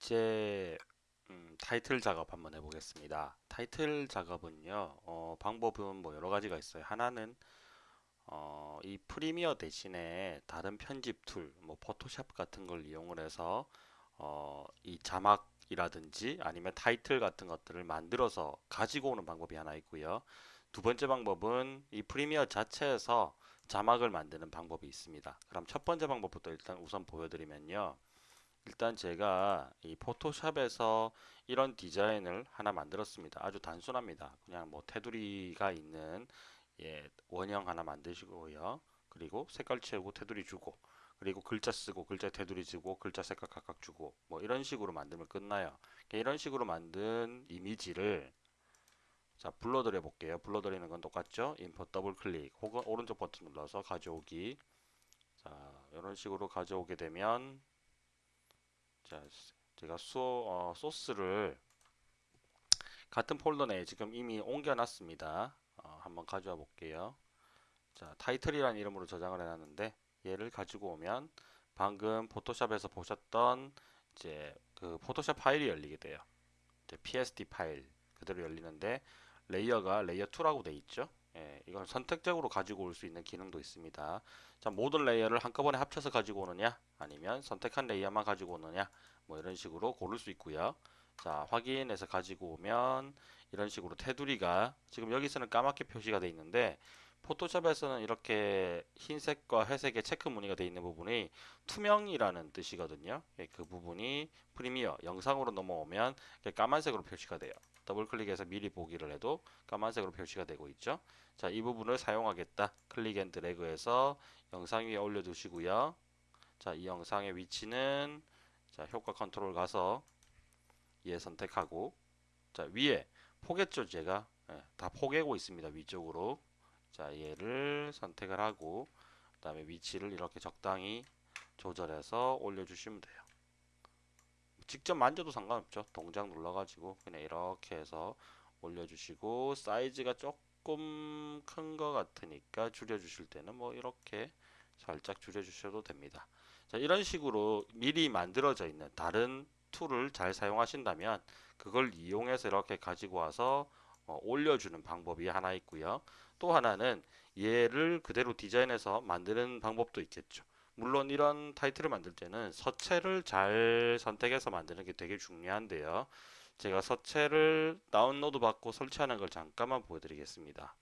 이제 음, 타이틀 작업 한번 해보겠습니다. 타이틀 작업은요, 어, 방법은 뭐 여러 가지가 있어요. 하나는 어, 이 프리미어 대신에 다른 편집 툴, 뭐 포토샵 같은 걸 이용을 해서 어, 이 자막이라든지 아니면 타이틀 같은 것들을 만들어서 가지고 오는 방법이 하나 있고요. 두 번째 방법은 이 프리미어 자체에서 자막을 만드는 방법이 있습니다. 그럼 첫 번째 방법부터 일단 우선 보여드리면요. 일단 제가 이 포토샵에서 이런 디자인을 하나 만들었습니다. 아주 단순합니다. 그냥 뭐 테두리가 있는 예, 원형 하나 만드시고요. 그리고 색깔 채우고 테두리 주고 그리고 글자 쓰고 글자 테두리 주고 글자 색깔 각각 주고 뭐 이런 식으로 만들면 끝나요. 이런 식으로 만든 이미지를 자 불러들여 볼게요. 불러들이는 건 똑같죠? 인포 더블 클릭 혹은 오른쪽 버튼 눌러서 가져오기 자 이런 식으로 가져오게 되면 자, 제가 소, 어, 소스를 같은 폴더 내에 지금 이미 옮겨놨습니다. 어, 한번 가져와 볼게요. 자, 타이틀이라는 이름으로 저장을 해놨는데 얘를 가지고 오면 방금 Photoshop에서 보셨던 이제 그 Photoshop 파일이 열리게 돼요. 이제 PSD 파일 그대로 열리는데 layer가 layer 2라고 돼 있죠. 예, 이걸 선택적으로 가지고 올 수 있는 기능도 있습니다. 자, 모든 layer를 한꺼번에 합쳐서 가지고 오느냐, 아니면 선택한 layer만 가지고 오느냐, 뭐 이런 식으로 고를 수 있고요. 자, 확인해서 가지고 오면 이런 식으로 테두리가 지금 여기서는 까맣게 표시가 되어 있는데 Photoshop에서는 이렇게 흰색과 회색의 체크 무늬가 되어 있는 부분이 투명이라는 뜻이거든요. 예, 그 부분이 Premiere 영상으로 넘어오면 까만색으로 표시가 돼요. 더블 클릭해서 미리 보기를 해도 까만색으로 표시가 되고 있죠. 자, 이 부분을 사용하겠다. click and drag해서 영상 위에 올려 두시고요. 자, 이 영상의 위치는 자, 효과 컨트롤 가서 얘 선택하고 자, 위에 포갰죠, 제가. 예, 다 포개고 있습니다. 위쪽으로. 자, 얘를 선택을 하고 그다음에 위치를 이렇게 적당히 조절해서 올려 주시면 돼요. 직접 만져도 상관없죠. 동작 눌러가지고 그냥 이렇게 해서 올려주시고 사이즈가 조금 큰 것 같으니까 줄여주실 때는 뭐 이렇게 살짝 줄여주셔도 됩니다. 자, 이런 식으로 미리 만들어져 있는 다른 툴을 잘 사용하신다면 그걸 이용해서 이렇게 가지고 와서 어, 올려주는 방법이 하나 있고요. 또 하나는 얘를 그대로 디자인해서 만드는 방법도 있겠죠. 물론 이런 타이틀을 만들 때는 서체를 잘 선택해서 만드는 게 되게 중요한데요. 제가 서체를 다운로드 받고 설치하는 걸 잠깐만 보여드리겠습니다.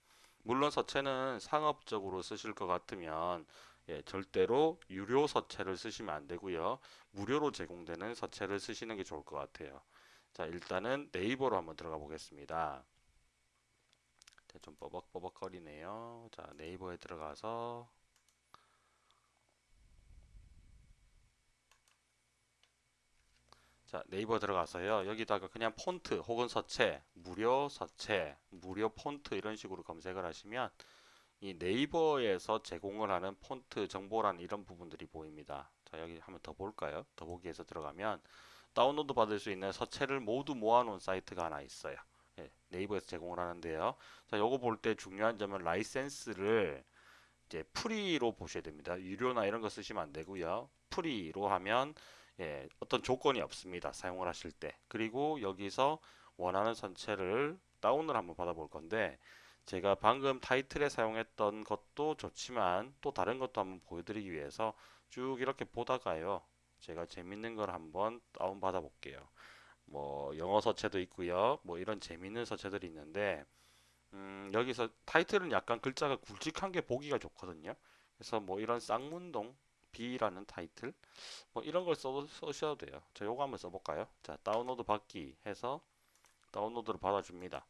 물론 서체는 상업적으로 쓰실 것 같으면 예, 절대로 유료 서체를 쓰시면 안 되고요. 무료로 제공되는 서체를 쓰시는 게 좋을 것 같아요. 자, 일단은 네이버로 한번 들어가 보겠습니다. 좀 버벅버벅거리네요. 자, 네이버에 들어가서 자, 네이버 들어가서요. 여기다가 그냥 폰트 혹은 서체, 무료 서체, 무료 폰트 이런 식으로 검색을 하시면 이 네이버에서 제공을 하는 폰트 정보란 이런 부분들이 보입니다. 자, 여기 한번 더 볼까요? 더보기에서 들어가면 다운로드 받을 수 있는 서체를 모두 모아놓은 사이트가 하나 있어요. 예, 네이버에서 제공을 하는데요. 자, 요거 볼 때 중요한 점은 라이센스를 이제 free로 보셔야 됩니다. 유료나 이런 거 쓰시면 안 되고요. free로 하면 예, 어떤 조건이 없습니다. 사용을 하실 때. 그리고 여기서 원하는 서체를 다운을 한번 받아볼 건데 제가 방금 타이틀에 사용했던 것도 좋지만 또 다른 것도 한번 보여드리기 위해서 쭉 이렇게 보다가요. 제가 재밌는 걸 한번 다운 받아 볼게요. 뭐 영어 서체도 있고요. 뭐 이런 재밌는 서체들이 있는데 음, 여기서 타이틀은 약간 글자가 굵직한 게 보기가 좋거든요. 그래서 뭐 이런 쌍문동 B라는 타이틀 뭐 이런 걸 써, 쓰셔도 돼요. 자, 요거 한번 써볼까요? 자, 다운로드 받기 해서 다운로드를 받아줍니다.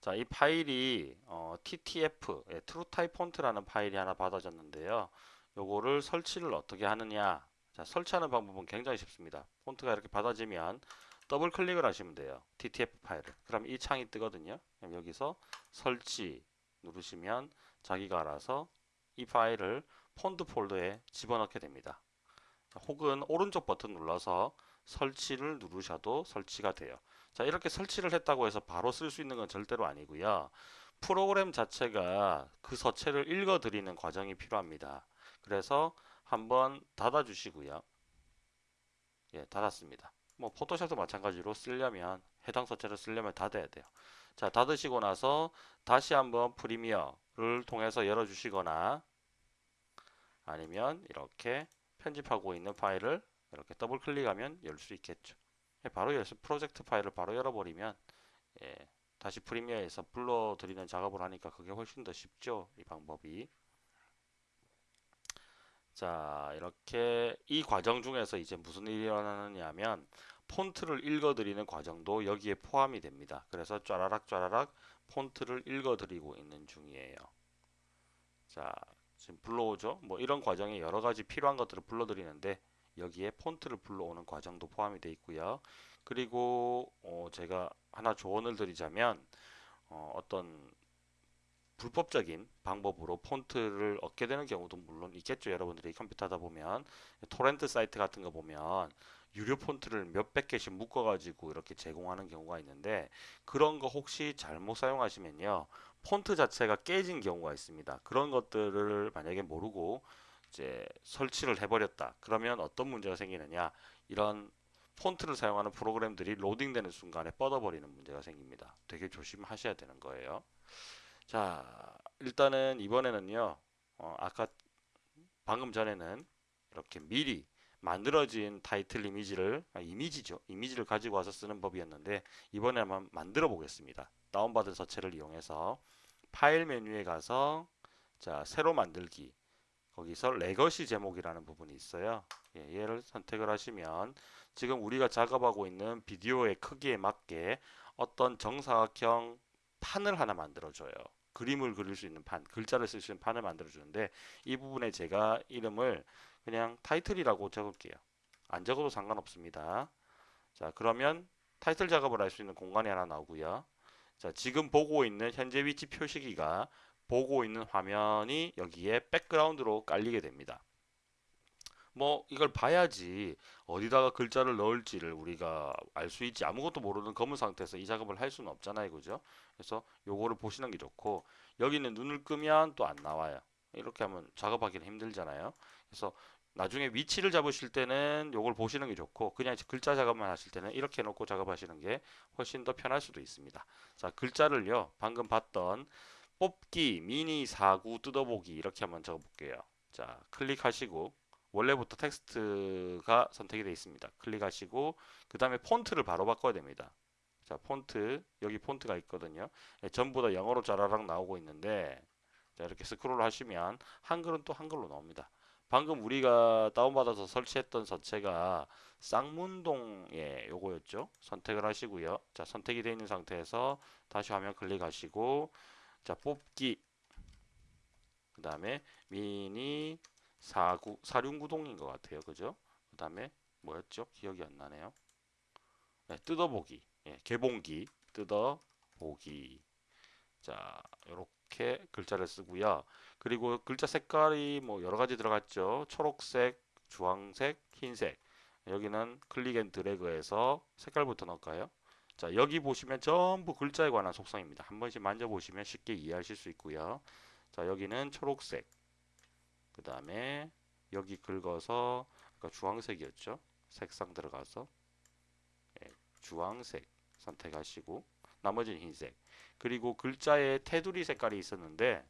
자, 이 파일이 어, TTF, 예, TrueType 폰트라는 파일이 하나 받아졌는데요. 요거를 설치를 어떻게 하느냐? 자, 설치하는 방법은 굉장히 쉽습니다. 폰트가 이렇게 받아지면 더블 클릭을 하시면 돼요. TTF 파일을. 그럼 이 창이 뜨거든요. 그럼 여기서 설치 누르시면 자기가 알아서 이 파일을 폰트 폴더에 집어넣게 됩니다. 혹은 오른쪽 버튼 눌러서 설치를 누르셔도 설치가 돼요. 자 이렇게 설치를 했다고 해서 바로 쓸 수 있는 건 절대로 아니고요. 프로그램 자체가 그 서체를 읽어 들이는 과정이 필요합니다. 그래서 한번 닫아 주시고요. 예, 닫았습니다. 뭐 Photoshop도 마찬가지로 쓰려면 해당 서체를 쓰려면 닫아야 돼요. 자, 닫으시고 나서 다시 한번 Premiere를 통해서 열어주시거나 아니면 이렇게 편집하고 있는 파일을 이렇게 더블 클릭하면 열 수 있겠죠. 예, 바로 열어서 프로젝트 파일을 바로 열어버리면 예, 다시 프리미어에서 불러들이는 작업을 하니까 그게 훨씬 더 쉽죠. 이 방법이. 자, 이렇게 이 과정 중에서 이제 무슨 일이 일어나느냐면 폰트를 읽어드리는 과정도 여기에 포함이 됩니다. 그래서 쫘라락 쫘라락 폰트를 읽어드리고 있는 중이에요. 자, 지금 불러오죠. 뭐 이런 과정에 여러 가지 필요한 것들을 불러드리는데 여기에 폰트를 불러오는 과정도 포함이 되어 있고요. 그리고 어 제가 하나 조언을 드리자면 어 어떤 불법적인 방법으로 폰트를 얻게 되는 경우도 물론 있겠죠. 여러분들이 컴퓨터 하다 보면 토렌트 사이트 같은 거 보면 유료 폰트를 몇백 개씩 묶어 가지고 이렇게 제공하는 경우가 있는데 그런 거 혹시 잘못 사용하시면요. 폰트 자체가 깨진 경우가 있습니다. 그런 것들을 만약에 모르고 이제 설치를 해버렸다. 그러면 어떤 문제가 생기느냐? 이런 폰트를 사용하는 프로그램들이 로딩되는 순간에 뻗어버리는 문제가 생깁니다. 되게 조심하셔야 되는 거예요. 자, 일단은 이번에는요, 어, 아까 방금 전에는 이렇게 미리 만들어진 타이틀 이미지를, 아, 이미지죠. 이미지를 가지고 와서 쓰는 법이었는데, 이번에 한번 만들어 보겠습니다. 다운받은 서체를 이용해서 파일 메뉴에 가서, 자, 새로 만들기. 거기서 legacy 제목이라는 부분이 있어요. 예, 얘를 선택을 하시면 지금 우리가 작업하고 있는 비디오의 크기에 맞게 어떤 정사각형 판을 하나 만들어줘요. 그림을 그릴 수 있는 판, 글자를 쓸 수 있는 판을 만들어주는데 이 부분에 제가 이름을 그냥 타이틀이라고 적을게요. 안 적어도 상관없습니다. 자 그러면 타이틀 작업을 할 수 있는 공간이 하나 나오고요. 자 지금 보고 있는 현재 위치 표시기가 보고 있는 화면이 여기에 백그라운드로 깔리게 됩니다. 뭐 이걸 봐야지 어디다가 글자를 넣을지를 우리가 알 수 있지 아무것도 모르는 검은 상태에서 이 작업을 할 수는 없잖아요 그죠 그래서 요거를 보시는 게 좋고 여기는 눈을 끄면 또 안 나와요 이렇게 하면 작업하기는 힘들잖아요 그래서 나중에 위치를 잡으실 때는 요걸 보시는 게 좋고 그냥 글자 작업만 하실 때는 이렇게 놓고 작업하시는 게 훨씬 더 편할 수도 있습니다 자 글자를요 방금 봤던 뽑기 미니 사구 뜯어보기 이렇게 한번 적어 볼게요 자 클릭하시고 원래부터 텍스트가 선택이 되어 있습니다. 클릭하시고 그 다음에 폰트를 바로 바꿔야 됩니다. 자 폰트 여기 폰트가 있거든요. 네, 전부 다 영어로 짜라락 나오고 있는데 자 이렇게 스크롤 하시면 한글은 또 한글로 나옵니다. 방금 우리가 다운받아서 설치했던 서체가 쌍문동의 요거였죠. 선택을 하시고요. 자 선택이 되어 있는 상태에서 다시 화면 클릭하시고 자 뽑기 그 다음에 미니 사구 사륜구동인 것 같아요. 그죠? 그 다음에 뭐였죠? 기억이 안 나네요. 네, 뜯어보기. 예, 개봉기. 뜯어보기. 자, 이렇게 글자를 쓰고요. 그리고 글자 색깔이 뭐 여러 가지 들어갔죠. 초록색, 주황색, 흰색. 여기는 click and drag해서 색깔부터 넣을까요? 자, 여기 보시면 전부 글자에 관한 속성입니다. 한 번씩 만져보시면 쉽게 이해하실 수 있고요. 자, 여기는 초록색. 그 다음에 여기 긁어서 그러니까 주황색이었죠. 색상 들어가서 예, 주황색 선택하시고 나머지는 흰색. 그리고 글자에 테두리 색깔이 있었는데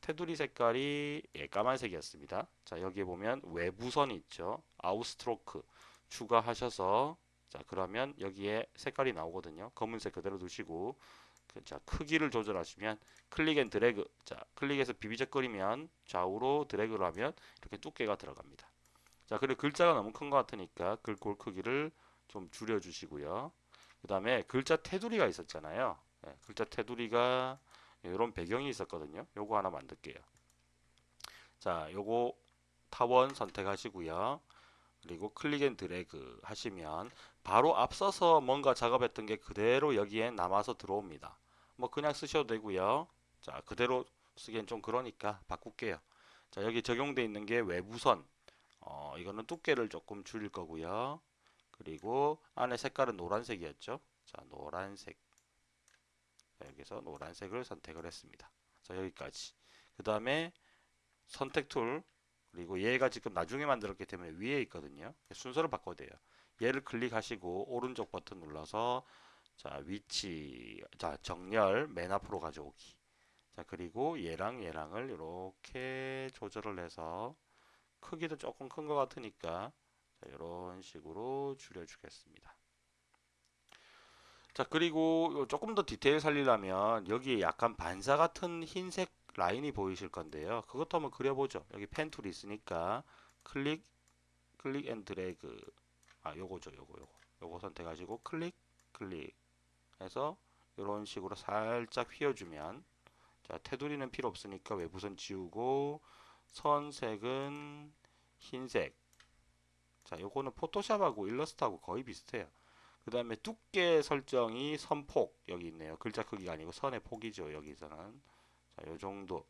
테두리 색깔이 예, 까만색이었습니다. 자 여기에 보면 외부선이 있죠. outer stroke 추가하셔서 자 그러면 여기에 색깔이 나오거든요. 검은색 그대로 두시고 그, 자 크기를 조절하시면 click and drag 자 클릭해서 비비적거리면 좌우로 드래그를 하면 이렇게 두께가 들어갑니다 자 그리고 글자가 너무 큰 것 같으니까 글꼴 크기를 좀 줄여 주시고요 그 다음에 글자 테두리가 있었잖아요 네, 글자 테두리가 이런 배경이 있었거든요 요거 하나 만들게요 자 요거 타원 선택하시고요 그리고 click and drag 하시면 바로 앞서서 뭔가 작업했던 게 그대로 여기에 남아서 들어옵니다. 뭐 그냥 쓰셔도 되고요. 자 그대로 쓰기엔 좀 그러니까 바꿀게요. 자 여기 적용되어 있는 게 외부선 어, 이거는 두께를 조금 줄일 거고요. 그리고 안에 색깔은 노란색이었죠. 자 노란색 여기서 노란색을 선택을 했습니다. 자 여기까지 그 다음에 선택 툴 그리고 얘가 지금 나중에 만들었기 때문에 위에 있거든요. 순서를 바꿔야 돼요. 얘를 클릭하시고 오른쪽 버튼 눌러서 자 위치 자 정렬 맨 앞으로 가져오기 자 그리고 얘랑 얘랑을 이렇게 조절을 해서 크기도 조금 큰 것 같으니까 자, 이런 식으로 줄여주겠습니다. 자 그리고 조금 더 디테일 살리려면 여기에 약간 반사 같은 흰색 라인이 보이실 건데요. 그것도 한번 그려보죠. 여기 pen tool이 있으니까 클릭 click and drag 아 요거죠 요거 요거 요거 선택하시고 클릭 클릭 해서 이런 식으로 살짝 휘어주면 자 테두리는 필요 없으니까 외부선 지우고 선색은 흰색 자 요거는 포토샵하고 일러스트하고 거의 비슷해요 그 다음에 두께 설정이 선폭 여기 있네요. 글자 크기가 아니고 선의 폭이죠 여기서는. 자 요정도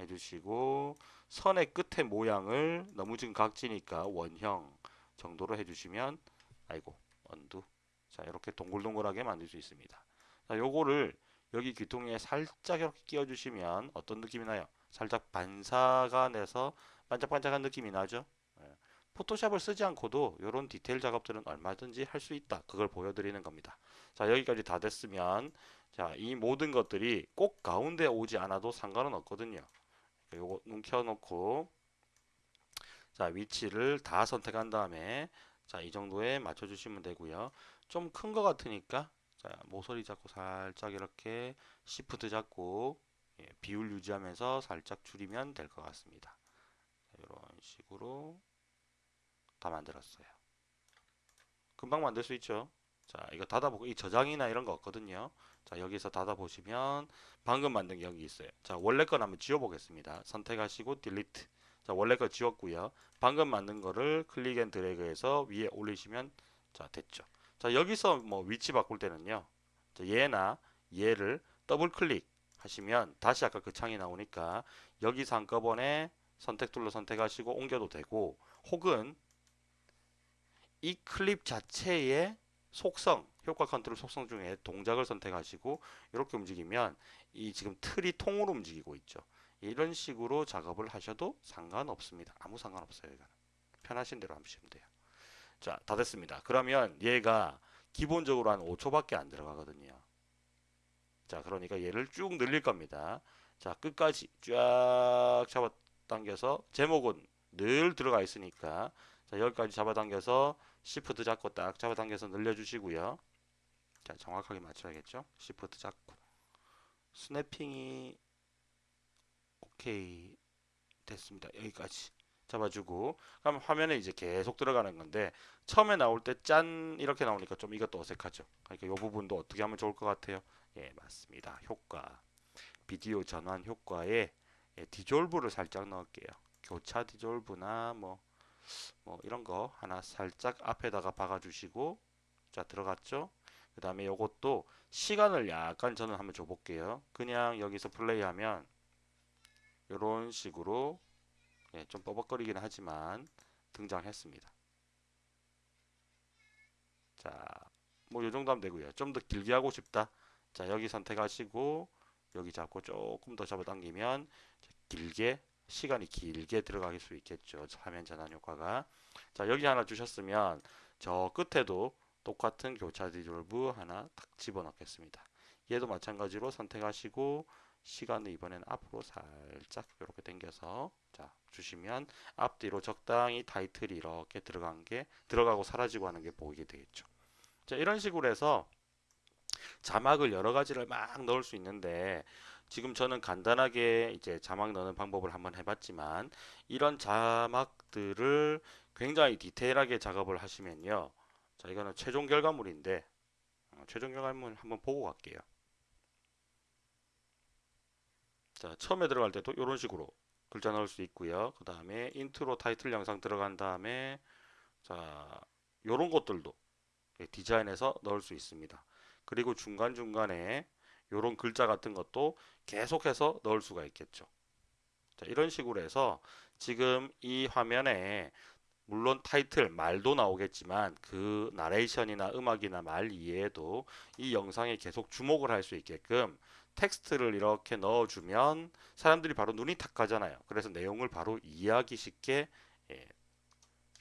해주시고 선의 끝의 모양을 너무 지금 각지니까 원형 정도로 해주시면 아이고 언두. 자 이렇게 동글동글하게 만들 수 있습니다. 자 요거를 여기 귀퉁이에 살짝 이렇게 끼워 주시면 어떤 느낌이 나요? 살짝 반사가 내서 반짝반짝한 느낌이 나죠? 예. 포토샵을 쓰지 않고도 이런 디테일 작업들은 얼마든지 할 수 있다. 그걸 보여드리는 겁니다. 자 여기까지 다 됐으면 자이 모든 것들이 꼭 가운데 오지 않아도 상관은 없거든요. 요거 눈 켜놓고 자 위치를 다 선택한 다음에 자 이 정도에 맞춰 주시면 되고요. 좀 큰 것 같으니까 자 모서리 잡고 살짝 이렇게 시프트 잡고 예, 비율 유지하면서 살짝 줄이면 될 것 같습니다. 이런 식으로 다 만들었어요. 금방 만들 수 있죠. 자 이거 닫아보고 이 저장이나 이런 거 없거든요. 자 여기서 닫아 보시면 방금 만든 게 여기 있어요. 자 원래 건 한번 지워 보겠습니다. 선택하시고 delete 자 원래 거 지웠고요. 방금 만든 거를 click and drag해서 위에 올리시면 자 됐죠. 자 여기서 뭐 위치 바꿀 때는요. 자, 얘나 얘를 더블 클릭 하시면 다시 아까 그 창이 나오니까 여기서 한꺼번에 선택 tool로 선택하시고 옮겨도 되고 혹은 이 클립 자체의 속성 효과 컨트롤 속성 중에 동작을 선택하시고 이렇게 움직이면 이 지금 틀이 통으로 움직이고 있죠. 이런 식으로 작업을 하셔도 상관없습니다. 아무 상관없어요 이거는. 편하신 대로 하시면 돼요. 자 다 됐습니다. 그러면 얘가 기본적으로 한 5초밖에 안 들어가거든요. 자 그러니까 얘를 쭉 늘릴 겁니다. 자 끝까지 쫙 잡아 당겨서 제목은 늘 들어가 있으니까 자 여기까지 잡아당겨서 시프트 잡고 딱 잡아당겨서 늘려주시고요. 자 정확하게 맞춰야겠죠. 시프트 잡고 스냅핑이 오케이 됐습니다. 여기까지 잡아주고 그럼 화면에 이제 계속 들어가는 건데 처음에 나올 때 짠 이렇게 나오니까 좀 이것도 어색하죠. 그러니까 이 부분도 어떻게 하면 좋을 것 같아요. 예 맞습니다. 효과 비디오 전환 효과에 예, 디졸브를 살짝 넣을게요. 교차 디졸브나 뭐 뭐 이런 거 하나 살짝 앞에다가 박아 주시고 자 들어갔죠? 그 다음에 요것도 시간을 약간 저는 한번 줘 볼게요. 그냥 여기서 플레이하면 이런 식으로 예, 좀 뻐벅거리긴 하지만 등장했습니다. 자뭐 요정도 하면 되고요. 좀 더 길게 하고 싶다. 자 여기 선택하시고 여기 잡고 조금 더 잡아당기면 길게 시간이 길게 들어갈 수 있겠죠. 화면 전환 효과가. 자, 여기 하나 주셨으면 저 끝에도 똑같은 교차 디졸브 하나 딱 집어넣겠습니다. 얘도 마찬가지로 선택하시고 시간을 이번엔 앞으로 살짝 이렇게 당겨서 자 주시면 앞뒤로 적당히 타이틀이 이렇게 들어간 게 들어가고 사라지고 하는 게 보이게 되겠죠. 자 이런 식으로 해서 자막을 여러 가지를 막 넣을 수 있는데 지금 저는 간단하게 이제 자막 넣는 방법을 한번 해봤지만 이런 자막들을 굉장히 디테일하게 작업을 하시면요. 자 이거는 최종 결과물인데 어, 최종 결과물 한번 보고 갈게요. 자 처음에 들어갈 때도 이런 식으로 글자 넣을 수 있고요. 그 다음에 인트로 타이틀 영상 들어간 다음에 자 이런 것들도 디자인해서 넣을 수 있습니다. 그리고 중간중간에 이런 글자 같은 것도 계속해서 넣을 수가 있겠죠. 자, 이런 식으로 해서 지금 이 화면에 물론 타이틀 말도 나오겠지만 그 나레이션이나 음악이나 말 이외에도 이 영상에 계속 주목을 할 수 있게끔 텍스트를 이렇게 넣어주면 사람들이 바로 눈이 탁 가잖아요. 그래서 내용을 바로 이해하기 쉽게 예,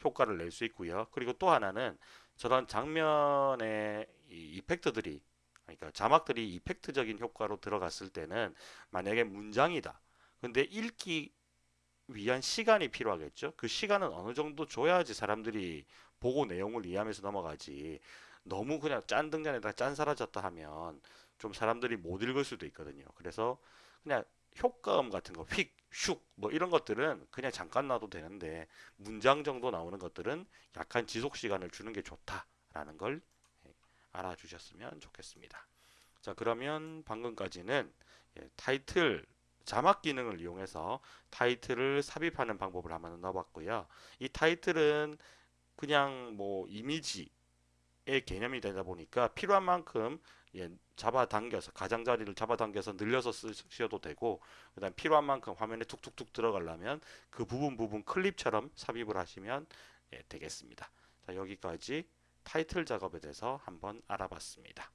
효과를 낼 수 있고요. 그리고 또 하나는 저런 장면의 이 이펙트들이 그러니까 자막들이 이펙트적인 효과로 들어갔을 때는 만약에 문장이다. 근데 읽기 위한 시간이 필요하겠죠. 그 시간은 어느 정도 줘야지 사람들이 보고 내용을 이해하면서 넘어가지. 너무 그냥 짠 등잔에다 짠 사라졌다 하면 좀 사람들이 못 읽을 수도 있거든요. 그래서 그냥 효과음 같은 거, 휙, 슉, 뭐 이런 것들은 그냥 잠깐 놔도 되는데 문장 정도 나오는 것들은 약간 지속 시간을 주는 게 좋다라는 걸 예, 알아주셨으면 좋겠습니다. 자, 그러면 방금까지는 예, 타이틀 자막 기능을 이용해서 타이틀을 삽입하는 방법을 한번 넣어봤고요. 이 타이틀은 그냥 뭐 이미지의 개념이 되다 보니까 필요한 만큼 예, 잡아당겨서 가장자리를 잡아당겨서 늘려서 쓰셔도 되고 그 다음 필요한 만큼 화면에 툭툭툭 들어가려면 그 부분 부분 클립처럼 삽입을 하시면 예, 되겠습니다. 자, 여기까지 타이틀 작업에 대해서 한번 알아봤습니다.